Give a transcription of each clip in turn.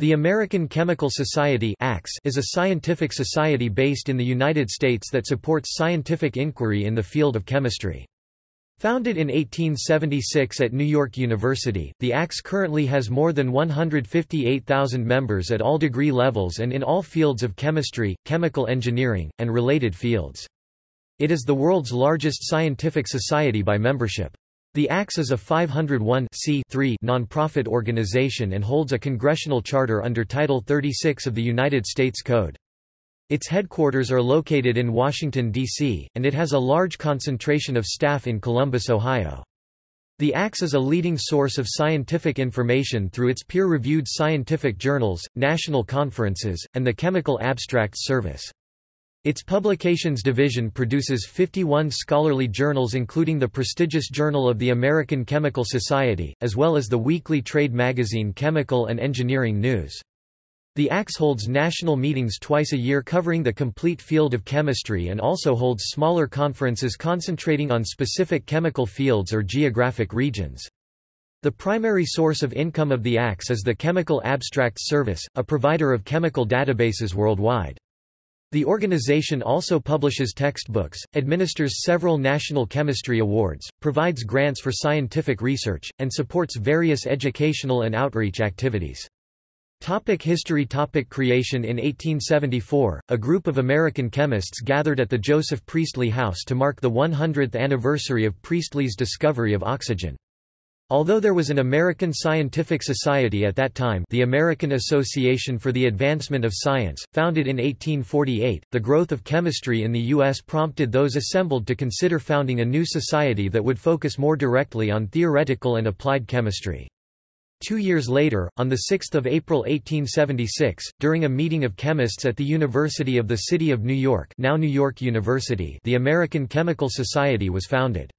The American Chemical Society is a scientific society based in the United States that supports scientific inquiry in the field of chemistry. Founded in 1876 at New York University, the ACS currently has more than 158,000 members at all degree levels and in all fields of chemistry, chemical engineering, and related fields. It is the world's largest scientific society by membership. The ACS is a 501 nonprofit organization and holds a congressional charter under Title 36 of the United States Code. Its headquarters are located in Washington, D.C., and it has a large concentration of staff in Columbus, Ohio. The ACS is a leading source of scientific information through its peer-reviewed scientific journals, national conferences, and the Chemical Abstracts Service. Its publications division produces 51 scholarly journals including the prestigious Journal of the American Chemical Society, as well as the weekly trade magazine Chemical and Engineering News. The ACS holds national meetings twice a year covering the complete field of chemistry and also holds smaller conferences concentrating on specific chemical fields or geographic regions. The primary source of income of the ACS is the Chemical Abstracts Service, a provider of chemical databases worldwide. The organization also publishes textbooks, administers several national chemistry awards, provides grants for scientific research, and supports various educational and outreach activities. Topic history Topic Creation In 1874, a group of American chemists gathered at the Joseph Priestley House to mark the 100th anniversary of Priestley's discovery of oxygen. Although there was an American scientific society at that time the American Association for the Advancement of Science, founded in 1848, the growth of chemistry in the U.S. prompted those assembled to consider founding a new society that would focus more directly on theoretical and applied chemistry. Two years later, on 6 April 1876, during a meeting of chemists at the University of the City of New York now New York University the American Chemical Society was founded.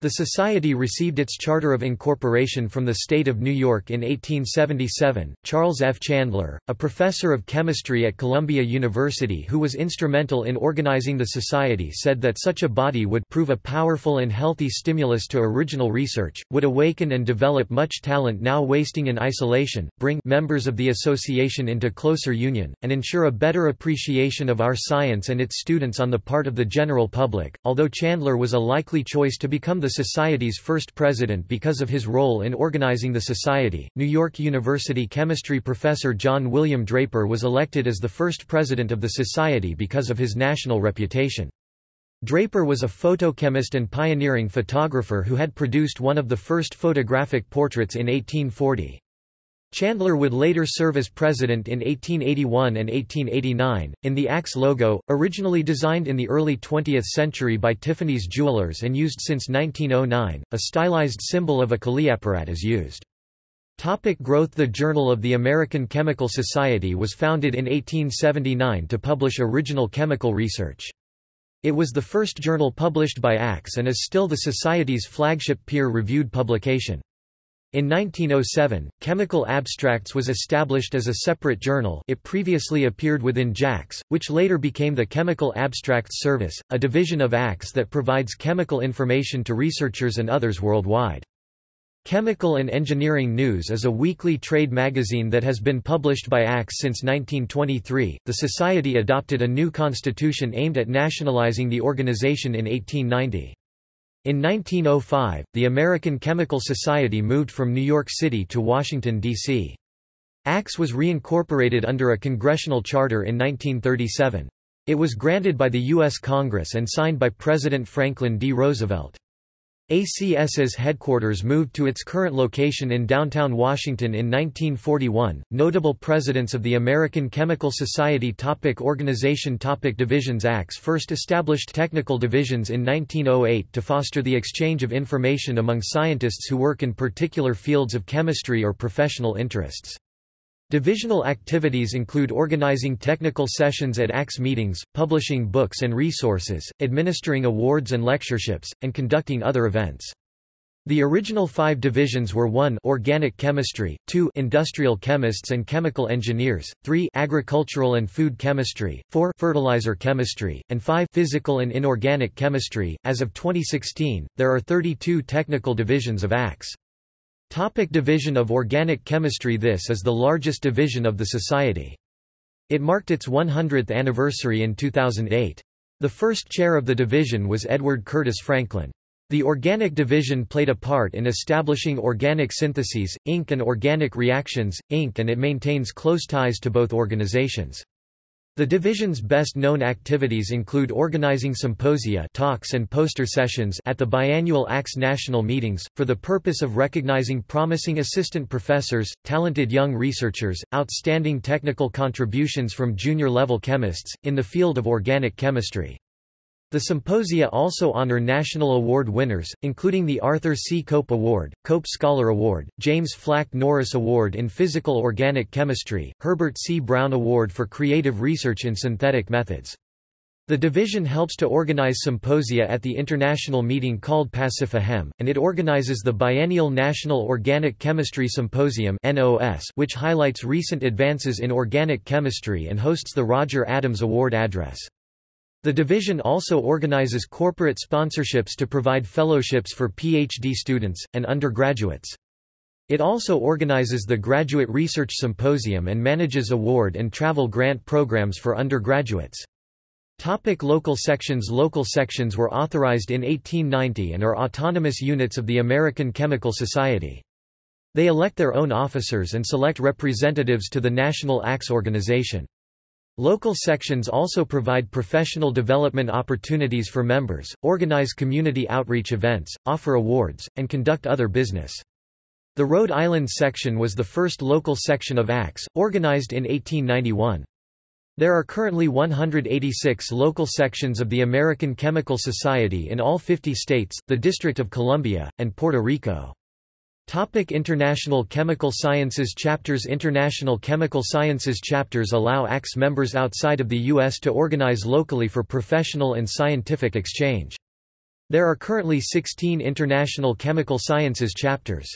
The Society received its charter of incorporation from the state of New York in 1877. Charles F. Chandler, a professor of chemistry at Columbia University who was instrumental in organizing the society, said that such a body would prove a powerful and healthy stimulus to original research, would awaken and develop much talent now wasting in isolation, bring members of the association into closer union, and ensure a better appreciation of our science and its students on the part of the general public. Although Chandler was a likely choice to become the the Society's first president because of his role in organizing the Society. New York University chemistry professor John William Draper was elected as the first president of the Society because of his national reputation. Draper was a photochemist and pioneering photographer who had produced one of the first photographic portraits in 1840. Chandler would later serve as president in 1881 and 1889. In the ACS logo, originally designed in the early 20th century by Tiffany's Jewelers and used since 1909, a stylized symbol of a Kaliapparat is used. Topic growth The Journal of the American Chemical Society was founded in 1879 to publish original chemical research. It was the first journal published by ACS and is still the Society's flagship peer-reviewed publication. In 1907, Chemical Abstracts was established as a separate journal it previously appeared within JACS, which later became the Chemical Abstracts Service, a division of ACS that provides chemical information to researchers and others worldwide. Chemical and Engineering News is a weekly trade magazine that has been published by ACS since 1923. The Society adopted a new constitution aimed at nationalizing the organization in 1890. In 1905, the American Chemical Society moved from New York City to Washington, D.C. ACS was reincorporated under a congressional charter in 1937. It was granted by the U.S. Congress and signed by President Franklin D. Roosevelt. ACS's headquarters moved to its current location in downtown Washington in 1941. Notable presidents of the American Chemical Society topic Organization topic Divisions ACS first established technical divisions in 1908 to foster the exchange of information among scientists who work in particular fields of chemistry or professional interests. Divisional activities include organizing technical sessions at ACS meetings, publishing books and resources, administering awards and lectureships, and conducting other events. The original five divisions were 1 organic chemistry, 2 industrial chemists and chemical engineers, 3 agricultural and food chemistry, 4 fertilizer chemistry, and 5 physical and inorganic chemistry. As of 2016, there are 32 technical divisions of ACS. Topic division of Organic Chemistry This is the largest division of the Society. It marked its 100th anniversary in 2008. The first chair of the division was Edward Curtis Franklin. The Organic Division played a part in establishing Organic Syntheses, Inc. and Organic Reactions, Inc. and it maintains close ties to both organizations. The division's best-known activities include organizing symposia talks and poster sessions at the biannual ACS national meetings, for the purpose of recognizing promising assistant professors, talented young researchers, outstanding technical contributions from junior-level chemists, in the field of organic chemistry. The symposia also honor national award winners, including the Arthur C. Cope Award, Cope Scholar Award, James Flack Norris Award in Physical Organic Chemistry, Herbert C. Brown Award for Creative Research in Synthetic Methods. The division helps to organize symposia at the international meeting called PacifiChem, and it organizes the biennial National Organic Chemistry Symposium which highlights recent advances in organic chemistry and hosts the Roger Adams Award address. The division also organizes corporate sponsorships to provide fellowships for PhD students, and undergraduates. It also organizes the Graduate Research Symposium and manages award and travel grant programs for undergraduates. Topic local sections Local sections were authorized in 1890 and are autonomous units of the American Chemical Society. They elect their own officers and select representatives to the National ACS organization. Local sections also provide professional development opportunities for members, organize community outreach events, offer awards, and conduct other business. The Rhode Island section was the first local section of ACS, organized in 1891. There are currently 186 local sections of the American Chemical Society in all 50 states, the District of Columbia, and Puerto Rico. Topic International Chemical Sciences Chapters International Chemical Sciences chapters allow ACS members outside of the U.S. to organize locally for professional and scientific exchange. There are currently 16 International Chemical Sciences chapters.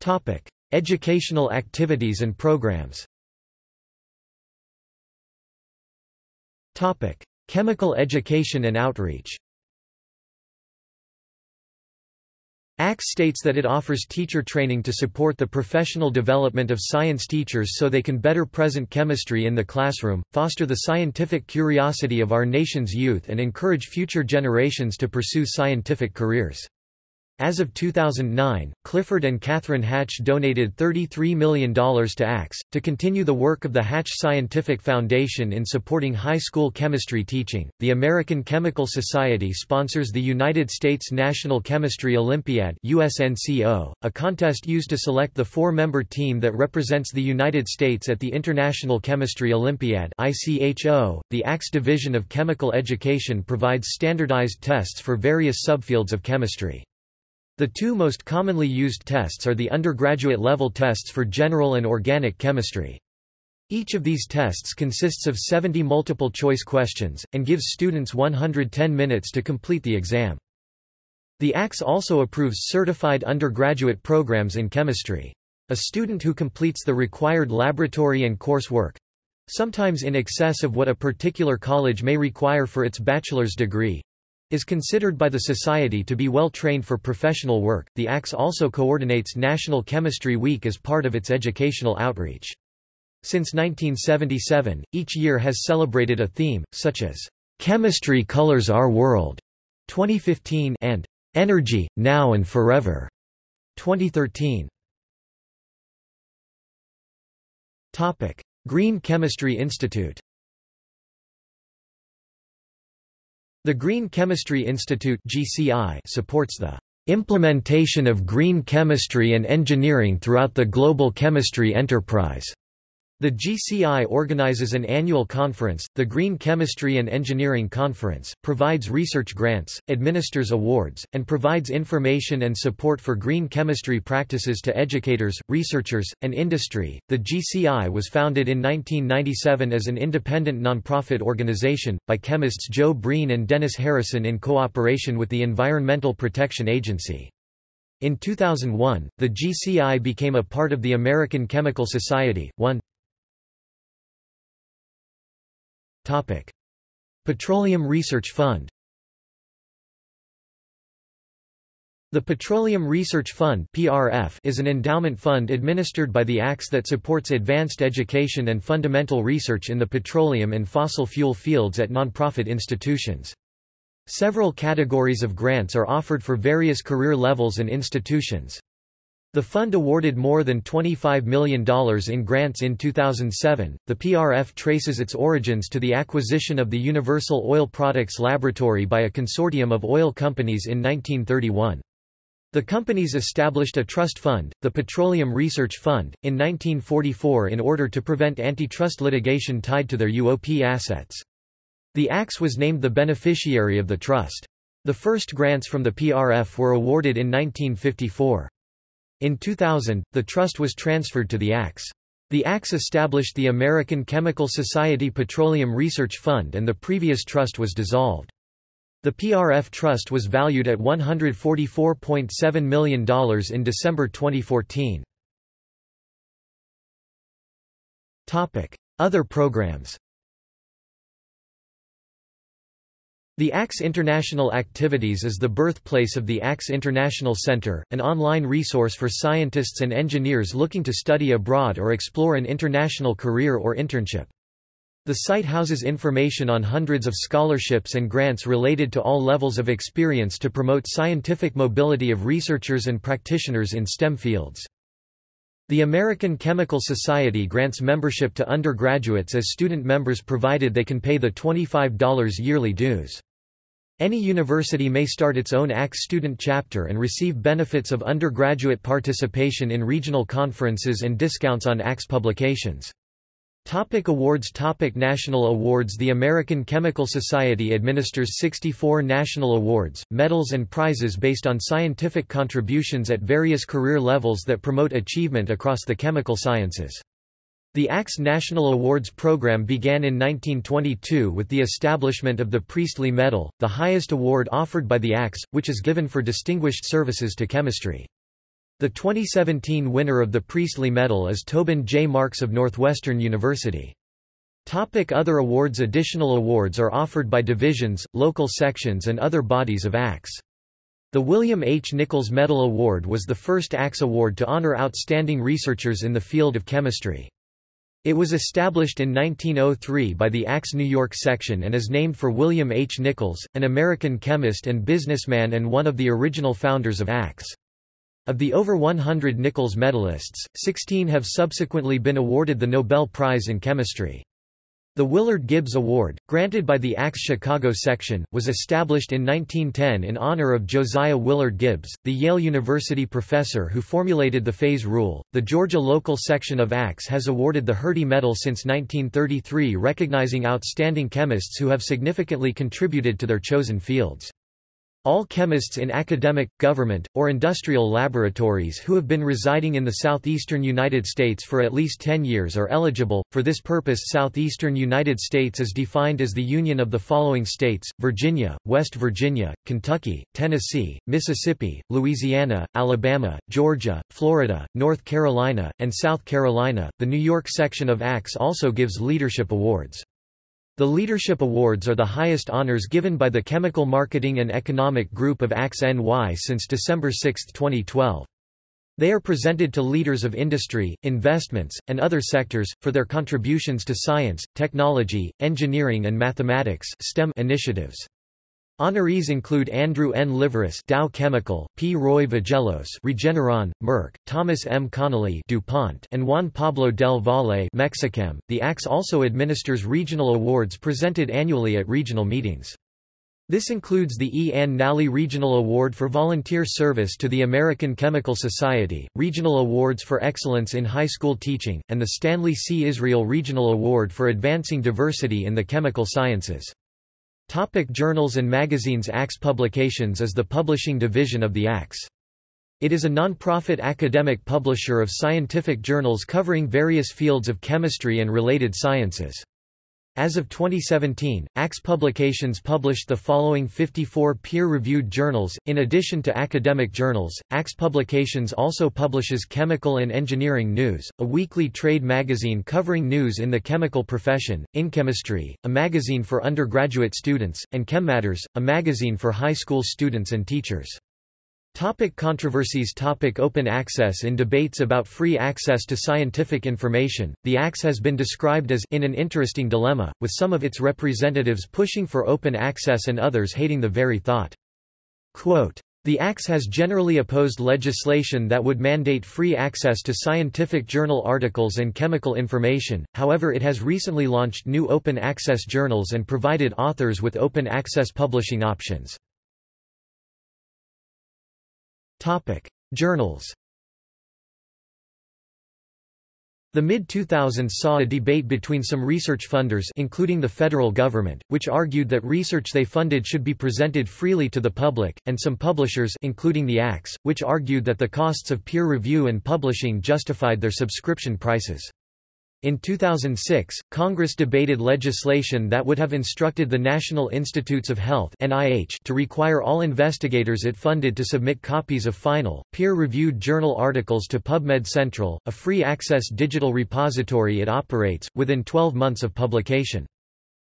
Topic: Educational activities and programs. Topic: Chemical education and outreach. ACS states that it offers teacher training to support the professional development of science teachers so they can better present chemistry in the classroom, foster the scientific curiosity of our nation's youth and encourage future generations to pursue scientific careers. As of 2009, Clifford and Catherine Hatch donated $33 million to ACS, to continue the work of the Hatch Scientific Foundation in supporting high school chemistry teaching. The American Chemical Society sponsors the United States National Chemistry Olympiad, USNCO, a contest used to select the four member team that represents the United States at the International Chemistry Olympiad. ICHO. The ACS Division of Chemical Education provides standardized tests for various subfields of chemistry. The two most commonly used tests are the undergraduate level tests for general and organic chemistry. Each of these tests consists of 70 multiple-choice questions, and gives students 110 minutes to complete the exam. The ACS also approves certified undergraduate programs in chemistry. A student who completes the required laboratory and coursework—sometimes in excess of what a particular college may require for its bachelor's degree, is considered by the Society to be well trained for professional work. The ACS also coordinates National Chemistry Week as part of its educational outreach. Since 1977, each year has celebrated a theme, such as Chemistry Colors Our World 2015 and Energy, Now and Forever 2013. Topic: Green Chemistry Institute The Green Chemistry Institute (GCI) supports the implementation of green chemistry and engineering throughout the global chemistry enterprise. The GCI organizes an annual conference, the Green Chemistry and Engineering Conference, provides research grants, administers awards, and provides information and support for green chemistry practices to educators, researchers, and industry. The GCI was founded in 1997 as an independent nonprofit organization, by chemists Joe Breen and Dennis Harrison in cooperation with the Environmental Protection Agency. In 2001, the GCI became a part of the American Chemical Society. 1 Topic. Petroleum Research Fund The Petroleum Research Fund PRF is an endowment fund administered by the ACS that supports advanced education and fundamental research in the petroleum and fossil fuel fields at nonprofit institutions. Several categories of grants are offered for various career levels and institutions. The fund awarded more than $25 million in grants in 2007. The PRF traces its origins to the acquisition of the Universal Oil Products Laboratory by a consortium of oil companies in 1931. The companies established a trust fund, the Petroleum Research Fund, in 1944 in order to prevent antitrust litigation tied to their UOP assets. The ACS was named the beneficiary of the trust. The first grants from the PRF were awarded in 1954. In 2000, the trust was transferred to the ACS. The ACS established the American Chemical Society Petroleum Research Fund and the previous trust was dissolved. The PRF Trust was valued at $144.7 million in December 2014. Other programs The ACS International Activities is the birthplace of the ACS International Center, an online resource for scientists and engineers looking to study abroad or explore an international career or internship. The site houses information on hundreds of scholarships and grants related to all levels of experience to promote scientific mobility of researchers and practitioners in STEM fields. The American Chemical Society grants membership to undergraduates as student members provided they can pay the $25 yearly dues. Any university may start its own ACS student chapter and receive benefits of undergraduate participation in regional conferences and discounts on ACS publications. Topic awards Topic National awards The American Chemical Society administers 64 national awards, medals and prizes based on scientific contributions at various career levels that promote achievement across the chemical sciences. The ACS National Awards program began in 1922 with the establishment of the Priestley Medal, the highest award offered by the ACS, which is given for distinguished services to chemistry. The 2017 winner of the Priestley Medal is Tobin J. Marks of Northwestern University. Topic other awards Additional awards are offered by divisions, local sections and other bodies of ACS. The William H. Nichols Medal Award was the first ACS award to honor outstanding researchers in the field of chemistry. It was established in 1903 by the ACS New York section and is named for William H. Nichols, an American chemist and businessman and one of the original founders of ACS. Of the over 100 Nichols medalists, 16 have subsequently been awarded the Nobel Prize in Chemistry. The Willard Gibbs Award, granted by the ACS Chicago section, was established in 1910 in honor of Josiah Willard Gibbs, the Yale University professor who formulated the phase rule. The Georgia local section of ACS has awarded the Herty Medal since 1933 recognizing outstanding chemists who have significantly contributed to their chosen fields. All chemists in academic, government, or industrial laboratories who have been residing in the southeastern United States for at least 10 years are eligible. For this purpose, southeastern United States is defined as the union of the following states: Virginia, West Virginia, Kentucky, Tennessee, Mississippi, Louisiana, Alabama, Georgia, Florida, North Carolina, and South Carolina. The New York section of ACS also gives leadership awards. The Leadership Awards are the highest honors given by the Chemical Marketing and Economic Group of ACS NY since December 6, 2012. They are presented to leaders of industry, investments, and other sectors, for their contributions to science, technology, engineering and mathematics STEM initiatives. Honorees include Andrew N. Liveris Dow Chemical, P. Roy Vagelos Regeneron, Merck, Thomas M. Connelly, DuPont, and Juan Pablo del Valle Mexichem. The ACS also administers regional awards presented annually at regional meetings. This includes the E. Ann Nally Regional Award for Volunteer Service to the American Chemical Society, Regional Awards for Excellence in High School Teaching, and the Stanley C. Israel Regional Award for Advancing Diversity in the Chemical Sciences. Topic journals and magazines ACS Publications is the publishing division of the ACS. It is a non-profit academic publisher of scientific journals covering various fields of chemistry and related sciences. As of 2017, ACS Publications published the following 54 peer-reviewed journals. In addition to academic journals, ACS Publications also publishes Chemical and Engineering News, a weekly trade magazine covering news in the chemical profession, In Chemistry, a magazine for undergraduate students, and ChemMatters, a magazine for high school students and teachers. Topic controversies Topic Open access In debates about free access to scientific information, the ACS has been described as in an interesting dilemma, with some of its representatives pushing for open access and others hating the very thought. Quote, the ACS has generally opposed legislation that would mandate free access to scientific journal articles and chemical information, however it has recently launched new open access journals and provided authors with open access publishing options. Journals The mid-2000s saw a debate between some research funders including the federal government, which argued that research they funded should be presented freely to the public, and some publishers including the ACS, which argued that the costs of peer review and publishing justified their subscription prices. In 2006, Congress debated legislation that would have instructed the National Institutes of Health (NIH) to require all investigators it funded to submit copies of final, peer-reviewed journal articles to PubMed Central, a free-access digital repository it operates, within 12 months of publication.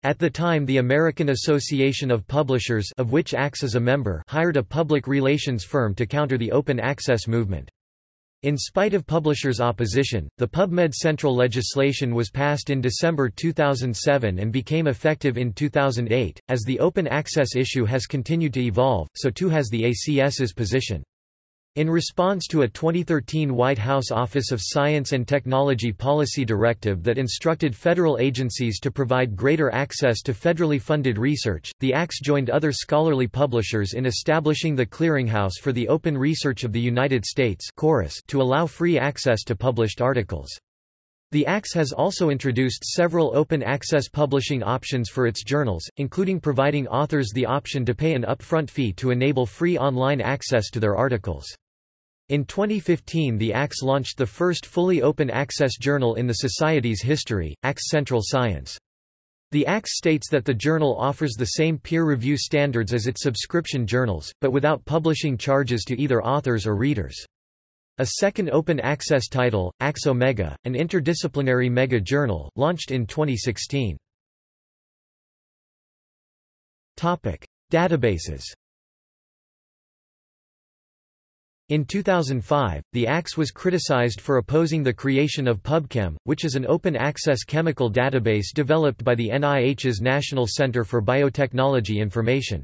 At the time the American Association of Publishers of which ACS is a member hired a public relations firm to counter the open access movement. In spite of publishers' opposition, the PubMed Central legislation was passed in December 2007 and became effective in 2008. As the open access issue has continued to evolve, so too has the ACS's position. In response to a 2013 White House Office of Science and Technology policy directive that instructed federal agencies to provide greater access to federally funded research, the ACS joined other scholarly publishers in establishing the Clearinghouse for the Open Research of the United States to allow free access to published articles. The ACS has also introduced several open access publishing options for its journals, including providing authors the option to pay an upfront fee to enable free online access to their articles. In 2015 the ACS launched the first fully open access journal in the Society's history, ACS Central Science. The ACS states that the journal offers the same peer review standards as its subscription journals, but without publishing charges to either authors or readers. A second open access title, ACS Omega, an interdisciplinary mega journal, launched in 2016. Databases In 2005, the ACS was criticized for opposing the creation of PubChem, which is an open-access chemical database developed by the NIH's National Center for Biotechnology Information.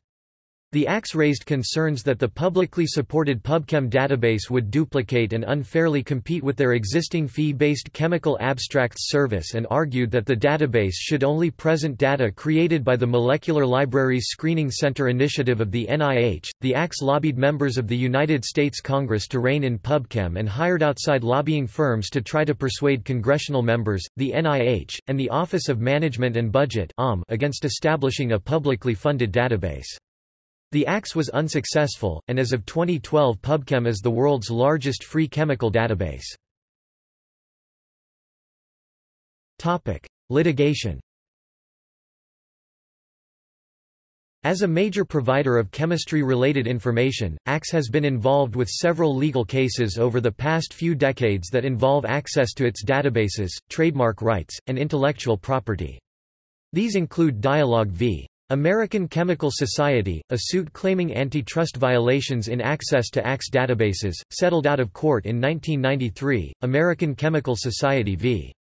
The ACS raised concerns that the publicly supported PubChem database would duplicate and unfairly compete with their existing fee-based Chemical Abstracts service and argued that the database should only present data created by the Molecular Libraries Screening Center initiative of the NIH. The ACS lobbied members of the United States Congress to rein in PubChem and hired outside lobbying firms to try to persuade congressional members, the NIH, and the Office of Management and Budget against establishing a publicly funded database. The ACS was unsuccessful, and as of 2012 PubChem is the world's largest free chemical database. Litigation As a major provider of chemistry-related information, ACS has been involved with several legal cases over the past few decades that involve access to its databases, trademark rights, and intellectual property. These include Dialog v. American Chemical Society, a suit claiming antitrust violations in access to ACS databases, settled out of court in 1993, American Chemical Society v.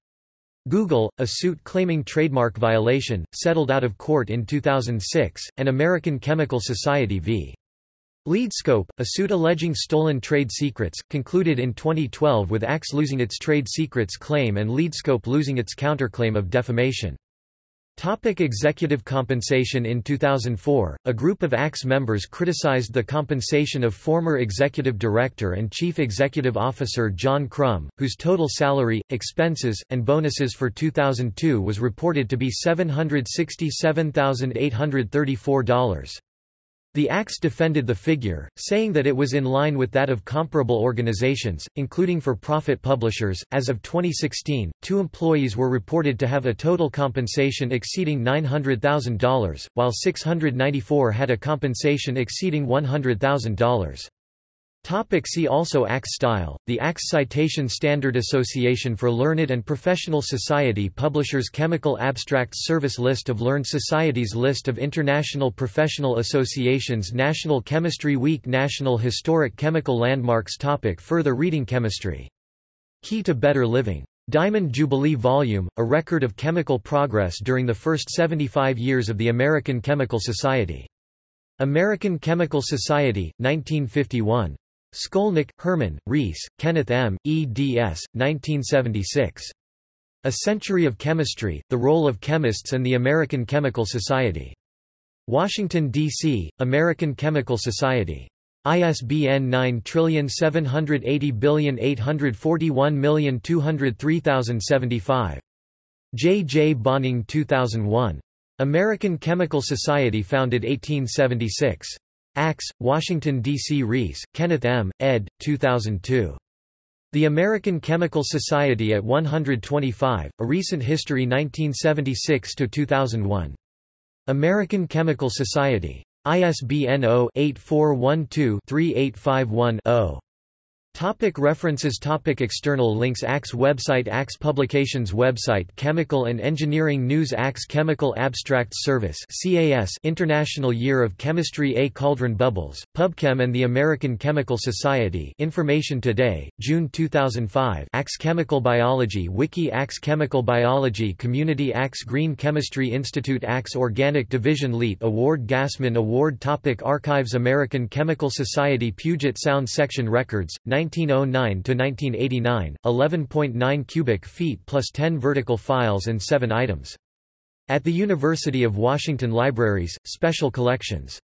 Google, a suit claiming trademark violation, settled out of court in 2006, and American Chemical Society v. LeadScope, a suit alleging stolen trade secrets, concluded in 2012 with ACS losing its trade secrets claim and LeadScope losing its counterclaim of defamation. Topic executive compensation In 2004, a group of ACS members criticized the compensation of former executive director and chief executive officer John Crum, whose total salary, expenses, and bonuses for 2002 was reported to be $767,834. The ACS defended the figure, saying that it was in line with that of comparable organizations, including for-profit publishers. As of 2016, two employees were reported to have a total compensation exceeding $900,000, while 694 had a compensation exceeding $100,000. Topic see also ACS style, the ACS Citation Standard Association for Learned and Professional Society Publishers Chemical Abstracts Service List of Learned Societies List of International Professional Associations National Chemistry Week National Historic Chemical Landmarks topic Further reading Chemistry. Key to Better Living. Diamond Jubilee Volume, a record of chemical progress during the first 75 years of the American Chemical Society. American Chemical Society, 1951. Skolnik, Herman, Reese, Kenneth M., eds. 1976. A Century of Chemistry, The Role of Chemists and the American Chemical Society. Washington, D.C., American Chemical Society. ISBN 9780841203075. J. J. Bohning 2001. American Chemical Society founded 1876. ACS, Washington, D.C. Reese, Kenneth M., ed. 2002. The American Chemical Society at 125, A Recent History 1976–2001. American Chemical Society. ISBN 0-8412-3851-0. Topic references. Topic External links. ACS website. ACS Publications website. Chemical and Engineering News. ACS Chemical Abstracts Service CAS International Year of Chemistry. A. Cauldron Bubbles, PubChem and the American Chemical Society. Information Today, June 2005 ACS Chemical Biology. Wiki. ACS Chemical Biology Community. ACS Green Chemistry Institute. ACS Organic Division. LEAT Award. Gassman Award. Topic. Archives. American Chemical Society. Puget Sound Section Records, 1909 to 1989, 11.9 cubic feet plus 10 vertical files and 7 items. At the University of Washington Libraries, Special Collections.